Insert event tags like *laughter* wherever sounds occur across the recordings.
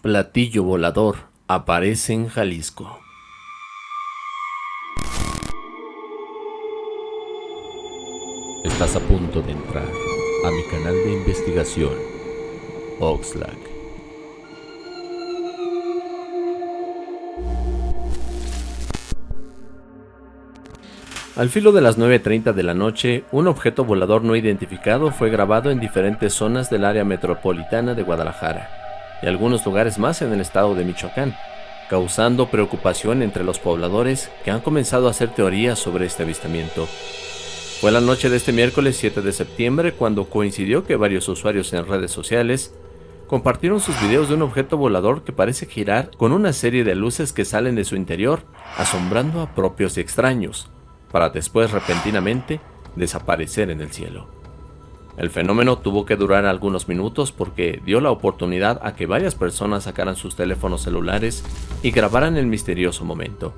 Platillo volador aparece en Jalisco. Estás a punto de entrar a mi canal de investigación, Oxlack. Al filo de las 9.30 de la noche, un objeto volador no identificado fue grabado en diferentes zonas del área metropolitana de Guadalajara y algunos lugares más en el estado de Michoacán, causando preocupación entre los pobladores que han comenzado a hacer teorías sobre este avistamiento. Fue la noche de este miércoles 7 de septiembre cuando coincidió que varios usuarios en redes sociales compartieron sus videos de un objeto volador que parece girar con una serie de luces que salen de su interior, asombrando a propios y extraños, para después repentinamente desaparecer en el cielo. El fenómeno tuvo que durar algunos minutos porque dio la oportunidad a que varias personas sacaran sus teléfonos celulares y grabaran el misterioso momento.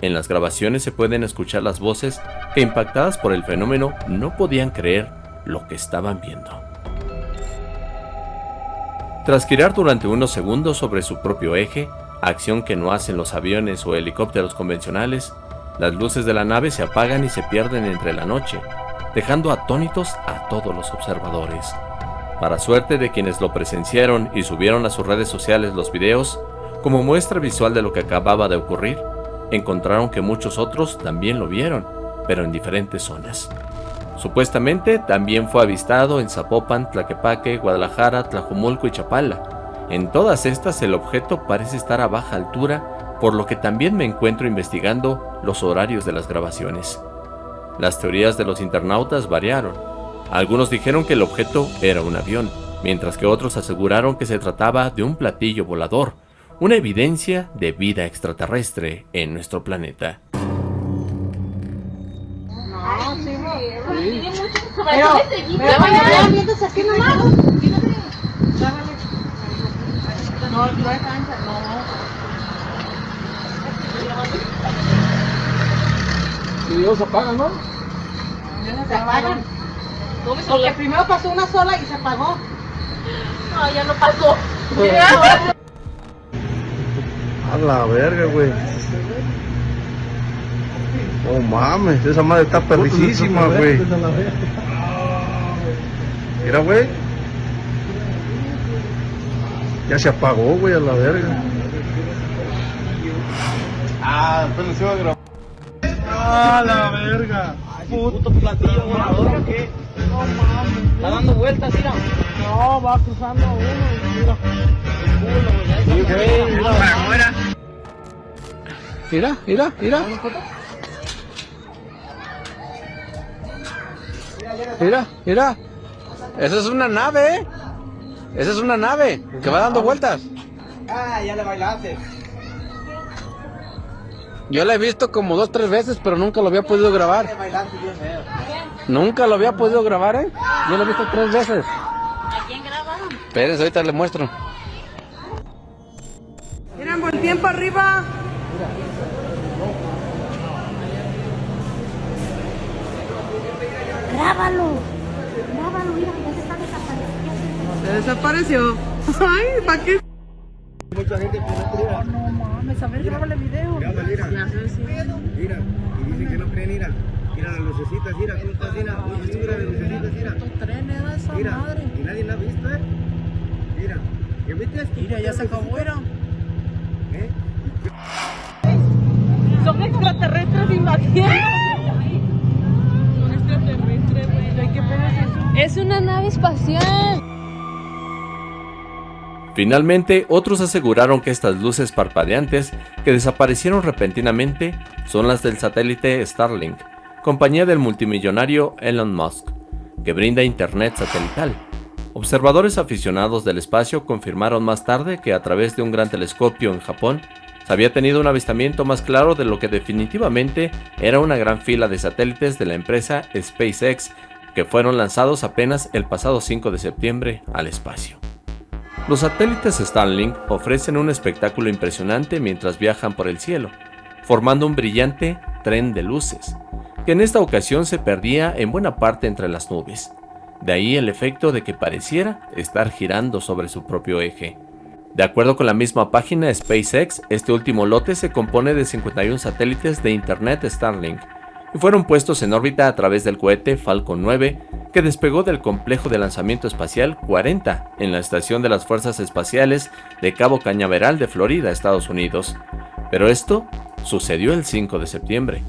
En las grabaciones se pueden escuchar las voces que impactadas por el fenómeno no podían creer lo que estaban viendo. Tras girar durante unos segundos sobre su propio eje, acción que no hacen los aviones o helicópteros convencionales, las luces de la nave se apagan y se pierden entre la noche, dejando atónitos a todos los observadores. Para suerte de quienes lo presenciaron y subieron a sus redes sociales los videos, como muestra visual de lo que acababa de ocurrir, encontraron que muchos otros también lo vieron, pero en diferentes zonas. Supuestamente también fue avistado en Zapopan, Tlaquepaque, Guadalajara, Tlajumulco y Chapala. En todas estas el objeto parece estar a baja altura, por lo que también me encuentro investigando los horarios de las grabaciones. Las teorías de los internautas variaron. Algunos dijeron que el objeto era un avión, mientras que otros aseguraron que se trataba de un platillo volador, una evidencia de vida extraterrestre en nuestro planeta. No, sí, Pero, pero, aquí nomás. No, no hay cancha, no. Se apagan, ¿no? Se apagan. Porque primero pasó una sola y se apagó. No, ya no pasó. A la verga, güey. Oh mames, esa madre está perricísima, güey. Mira, güey. Ya se apagó, güey, a la verga. Ah, pero se va a grabar. ¡Ah, la verga! puto platillo volador qué? No mames. Está dando vueltas, mira. No, va cruzando uno, mira. El culo, güey. mira. Mira, mira, mira. Mira, mira. Esa es una nave, ¿eh? Esa es una nave que va dando vueltas. Ah, ya le bailaste. Yo la he visto como dos, tres veces, pero nunca lo había podido grabar. Nunca lo había podido grabar, ¿eh? Yo lo he visto tres veces. ¿A quién grabaron? Espérense, ahorita le muestro. Miren, buen tiempo arriba. Grábalo. Grábalo, mira, ya se está desapareciendo. Se desapareció. *laughs* Ay, ¿para qué? Mucha gente que no No mames, a ver, grábale video. Ya, mira. Ya sé, sí. Mira, y dicen que no creen, mira. Mira las lucecitas, mira, ¿cómo estás? Mira, mira las lucecitas, mira. Tren era esa Mira, madre. y nadie la ha visto, ¿eh? Mira, ¿qué viste? Mira, ya se acabó, era. ¿Eh? Son extraterrestres, imagínate. Son extraterrestres, güey. ¿Qué pedo es eso? Es una nave espacial. Finalmente, otros aseguraron que estas luces parpadeantes que desaparecieron repentinamente son las del satélite Starlink, compañía del multimillonario Elon Musk, que brinda internet satelital. Observadores aficionados del espacio confirmaron más tarde que a través de un gran telescopio en Japón se había tenido un avistamiento más claro de lo que definitivamente era una gran fila de satélites de la empresa SpaceX que fueron lanzados apenas el pasado 5 de septiembre al espacio. Los satélites Starlink ofrecen un espectáculo impresionante mientras viajan por el cielo, formando un brillante tren de luces, que en esta ocasión se perdía en buena parte entre las nubes. De ahí el efecto de que pareciera estar girando sobre su propio eje. De acuerdo con la misma página SpaceX, este último lote se compone de 51 satélites de Internet Starlink fueron puestos en órbita a través del cohete Falcon 9 que despegó del complejo de lanzamiento espacial 40 en la Estación de las Fuerzas Espaciales de Cabo Cañaveral de Florida, Estados Unidos. Pero esto sucedió el 5 de septiembre.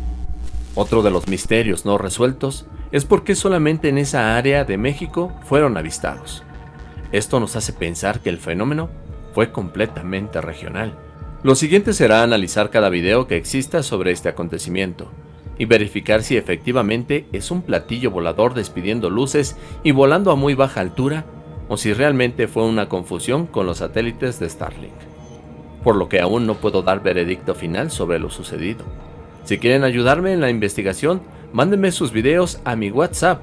Otro de los misterios no resueltos es por qué solamente en esa área de México fueron avistados. Esto nos hace pensar que el fenómeno fue completamente regional. Lo siguiente será analizar cada video que exista sobre este acontecimiento y verificar si efectivamente es un platillo volador despidiendo luces y volando a muy baja altura o si realmente fue una confusión con los satélites de Starlink. Por lo que aún no puedo dar veredicto final sobre lo sucedido. Si quieren ayudarme en la investigación, mándenme sus videos a mi WhatsApp,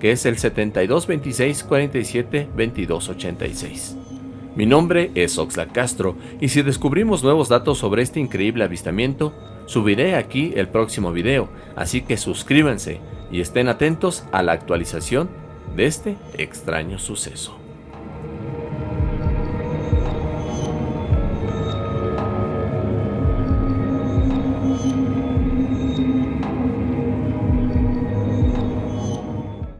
que es el 7226 47 2286. Mi nombre es Oxlack Castro y si descubrimos nuevos datos sobre este increíble avistamiento, subiré aquí el próximo video, así que suscríbanse y estén atentos a la actualización de este extraño suceso.